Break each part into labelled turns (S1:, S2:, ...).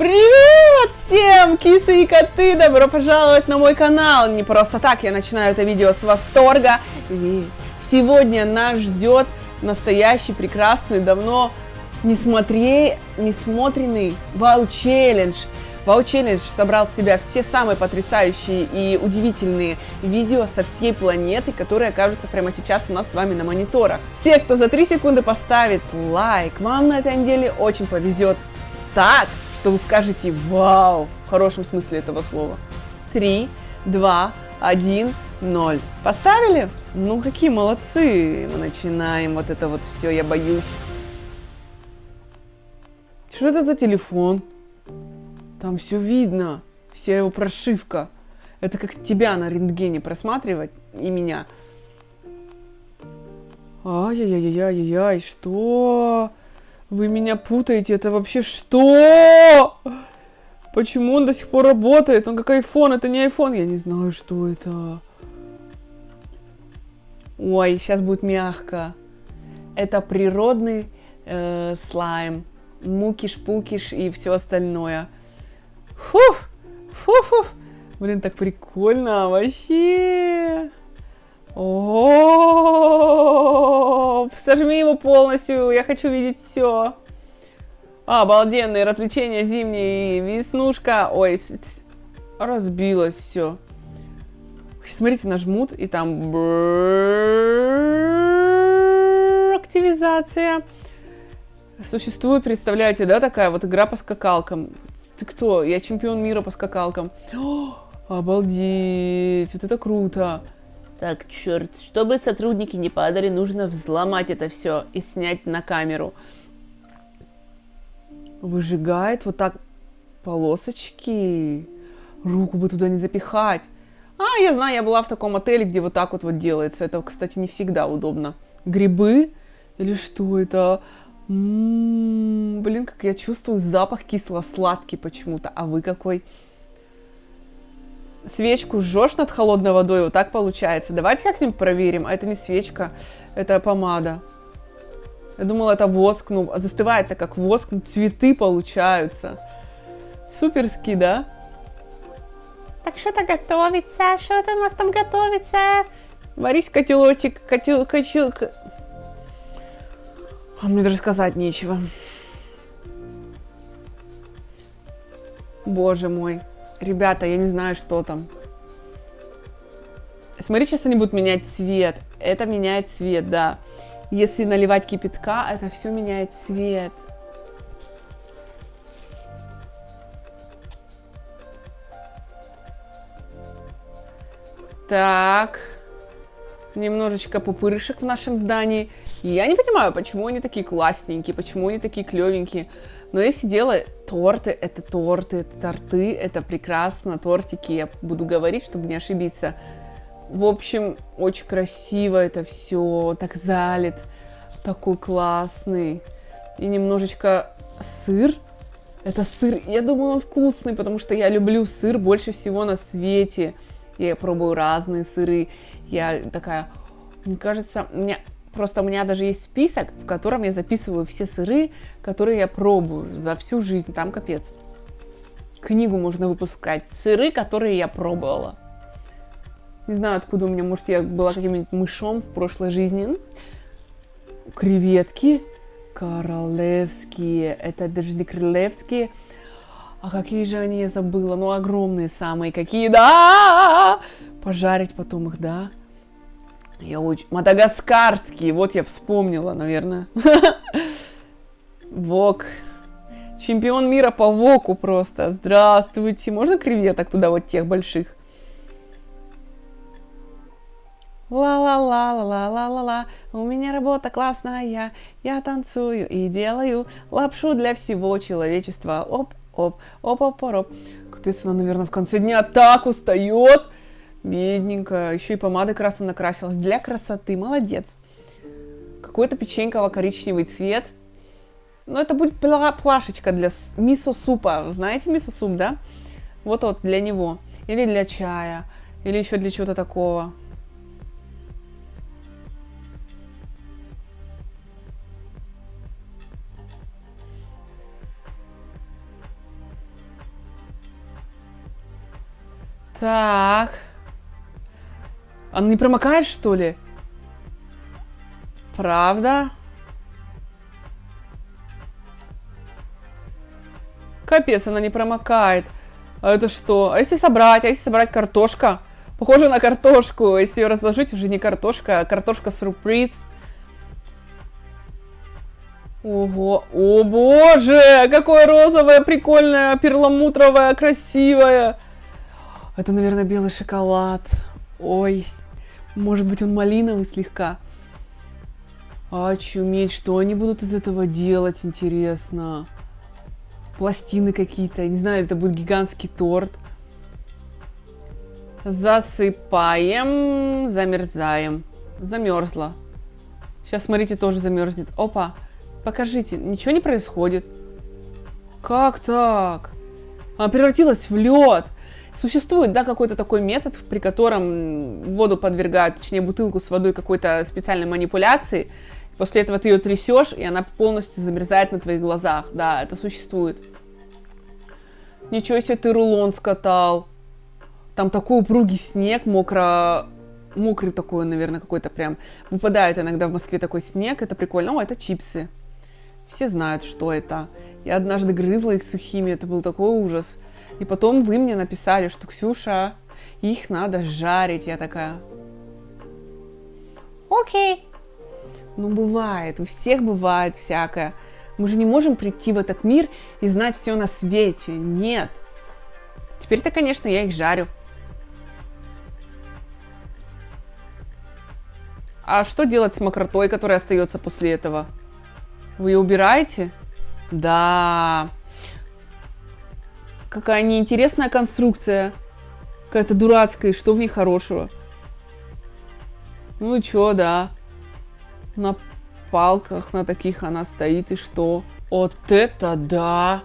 S1: Привет всем, кисы и коты! Добро пожаловать на мой канал! Не просто так я начинаю это видео с восторга, ведь сегодня нас ждет настоящий, прекрасный, давно не, смотри, не смотренный вау-челлендж. Вау-челлендж собрал в себя все самые потрясающие и удивительные видео со всей планеты, которые окажутся прямо сейчас у нас с вами на мониторах. Все, кто за 3 секунды поставит лайк, вам на этой неделе очень повезет так, что вы скажете «Вау!» в хорошем смысле этого слова. Три, два, один, ноль. Поставили? Ну, какие молодцы! Мы начинаем вот это вот все, я боюсь. Что это за телефон? Там все видно, вся его прошивка. Это как тебя на рентгене просматривать и меня. Ай-яй-яй-яй-яй, что? Вы меня путаете, это вообще что? Почему он до сих пор работает? Он как iPhone, это не iPhone. Я не знаю, что это. Ой, сейчас будет мягко. Это природный э, слайм. Мукиш-пукиш и все остальное. Фух, фух, Блин, так прикольно вообще. О, сожми его полностью, я хочу видеть все. Обалденные развлечения зимние, веснушка. Ой, разбилось все. Смотрите, нажмут, и там активизация. Существует, представляете, да, такая вот игра по скакалкам. Ты кто? Я чемпион мира по скакалкам. О, обалдеть, вот это круто. Так, черт, чтобы сотрудники не падали, нужно взломать это все и снять на камеру. Выжигает вот так полосочки. Руку бы туда не запихать. А, я знаю, я была в таком отеле, где вот так вот вот делается. Это, кстати, не всегда удобно. Грибы? Или что это? М-м-м, блин, как я чувствую запах кисло-сладкий почему-то. А вы какой? Свечку жжешь над холодной водой, вот так получается. Давайте как-нибудь проверим. А это не свечка, это помада. Я думала, это воск, ну, застывает-то как воск, ну, цветы получаются. Суперски, да? Так что-то готовится, что-то у нас там готовится. Варись котелочек, котел, котел... А мне даже сказать нечего. Боже мой. Ребята, я не знаю, что там. Смотри, сейчас они будут менять цвет. Это меняет цвет, да. Если наливать кипятка, это все меняет цвет. Так. Немножечко пупырышек в нашем здании. Я не понимаю, почему они такие классненькие, почему они такие клевенькие. Но я сидела, торты, это торты, это торты, это прекрасно, тортики, я буду говорить, чтобы не ошибиться. В общем, очень красиво это все, так залит, такой классный. И немножечко сыр. Это сыр, я думаю, он вкусный, потому что я люблю сыр больше всего на свете. Я пробую разные сыры. Я такая, мне кажется, у меня Просто у меня даже есть список, в котором я записываю все сыры, которые я пробую за всю жизнь. Там капец. Книгу можно выпускать. Сыры, которые я пробовала. Не знаю, откуда у меня, может, я была каким-нибудь мышом в прошлой жизни. Креветки королевские. Это даже не королевские. А какие же они, я забыла. Ну, огромные самые какие, да! Пожарить потом их, да? Я очень... Мадагаскарский, вот я вспомнила, наверное. Вок. Чемпион мира по воку просто. Здравствуйте. Можно креветок туда вот тех больших? Ла-ла-ла-ла-ла-ла-ла-ла, у меня работа классная, я танцую и делаю лапшу для всего человечества. Оп, оп, оп, оп, оп. Капец, она, наверное, в конце дня так устает. Бедненько. Еще и помадой красной накрасилась. Для красоты. Молодец. Какой-то печеньково-коричневый цвет. Но это будет пла плашечка для мисо-супа. Знаете мисо-суп, да? Вот вот для него. Или для чая. Или еще для чего-то такого. Так. Она не промокает, что ли? Правда? Капец, она не промокает. А это что? А если собрать? А если собрать картошка? Похоже на картошку. Если ее разложить, уже не картошка, а картошка-сюрприз. Ого, о боже, какое розовое, прикольное, перламутровое, красивое. Это, наверное, белый шоколад. Ой, может быть, он малиновый слегка. Очуметь, что они будут из этого делать, интересно. Пластины какие-то, не знаю, это будет гигантский торт. Засыпаем, замерзаем. Замерзла. Сейчас, смотрите, тоже замерзнет. Опа, покажите, ничего не происходит. Как так? Она превратилась в лед. Существует, да, какой-то такой метод, при котором воду подвергают, точнее, бутылку с водой какой-то специальной манипуляции. После этого ты ее трясешь, и она полностью замерзает на твоих глазах. Да, это существует. Ничего себе ты рулон скатал. Там такой упругий снег, мокро... Мокрый такой, наверное, какой-то прям. Выпадает иногда в Москве такой снег, это прикольно. О, это чипсы. Все знают, что это. Я однажды грызла их сухими, это был такой ужас. И потом вы мне написали, что Ксюша, их надо жарить. Я такая, окей. Ну, бывает, у всех бывает всякое. Мы же не можем прийти в этот мир и знать все на свете. Нет. Теперь-то, конечно, я их жарю. А что делать с мокротой, которая остается после этого? Вы ее убираете? Да. Какая неинтересная конструкция. Какая-то дурацкая. Что в ней хорошего? Ну и чё, да. На палках на таких она стоит, и что? Вот это да!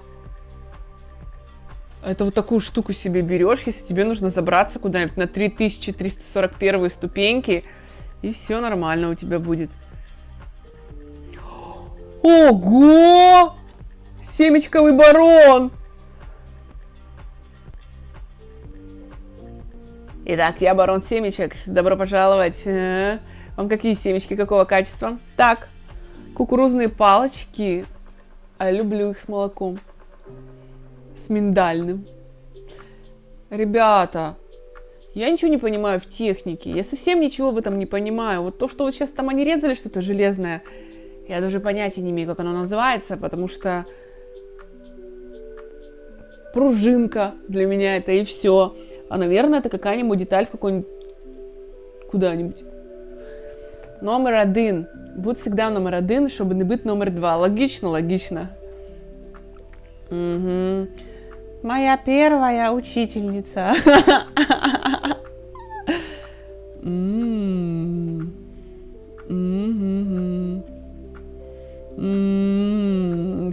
S1: Это вот такую штуку себе берешь, если тебе нужно забраться куда-нибудь на 3341 ступеньки, и все нормально у тебя будет. Ого! Семечковый барон! Итак, я барон семечек. Добро пожаловать. Э, вам какие семечки, какого качества? Так, Кукурузные палочки. А люблю их с молоком. С миндальным. Ребята, я ничего не понимаю в технике. Я совсем ничего в этом не понимаю. Вот то, что вот сейчас там они резали что-то железное, я даже понятия не имею, как оно называется, потому что пружинка для меня это и все. А, наверное, это какая-нибудь деталь в какой-нибудь куда-нибудь. Номер один будь завжди номер один, щоб не бути номер два. Логично, логично. Угу. Моя первая учительница.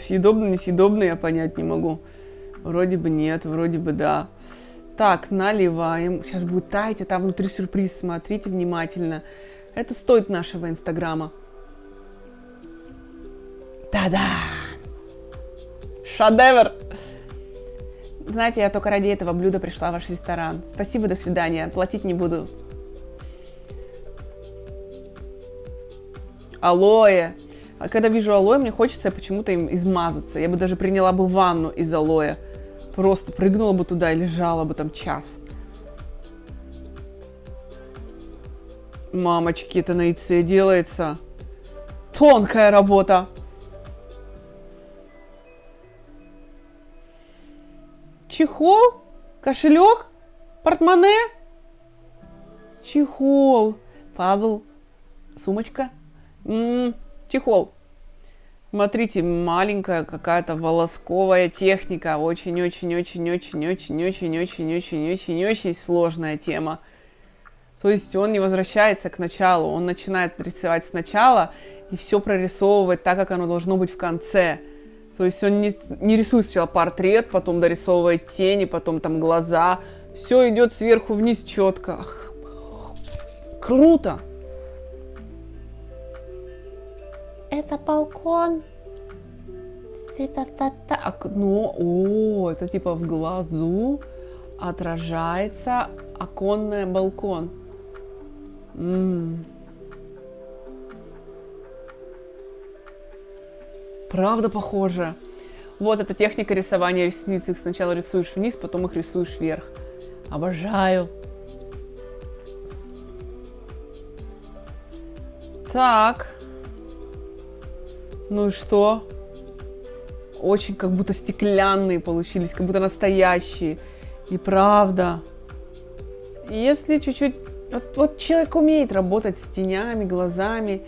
S1: Съедобно, несъедобно я понять не могу. Вроде бы нет, вроде бы да. Так, наливаем. Сейчас будет таять, а там внутри сюрприз. Смотрите внимательно. Это стоит нашего инстаграма. Та-да! Шедевр! Знаете, я только ради этого блюда пришла в ваш ресторан. Спасибо, до свидания. Платить не буду. Алоэ. А когда вижу алоэ, мне хочется почему-то им измазаться. Я бы даже приняла бы ванну из алоэ. Просто прыгнула бы туда и лежала бы там час. Мамочки, это на яйце делается. Тонкая работа. Чехол? Кошелек? Портмоне? Чехол. Пазл. Сумочка. М-м, чехол. Смотрите, маленькая какая-то волосковая техника. Очень-очень-очень-очень-очень-очень-очень-очень-очень сложная тема. То есть он не возвращается к началу, он начинает рисовать сначала и все прорисовывать так, как оно должно быть в конце. То есть он не, не рисует сначала портрет, потом дорисовывает тени, потом там глаза. Все идет сверху вниз четко. Круто! Это балкон. Это окно. О, это типа в глазу. отражается оконный балкон. М-м. Правда похоже. Вот эта техника рисования ресниц. Их сначала рисуешь вниз, потом их рисуешь вверх. Обожаю. Так. Ну и что? Очень как будто стеклянные получились, как будто настоящие. И правда. Если чуть-чуть... Вот, вот человек умеет работать с тенями, глазами,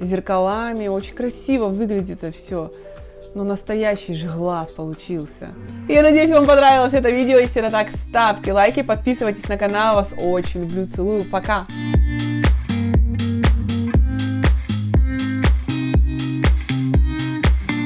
S1: зеркалами. Очень красиво выглядит это все. Но настоящий же глаз получился. Я надеюсь, вам понравилось это видео. Если это так, ставьте лайки, подписывайтесь на канал. Вас очень люблю, целую. Пока!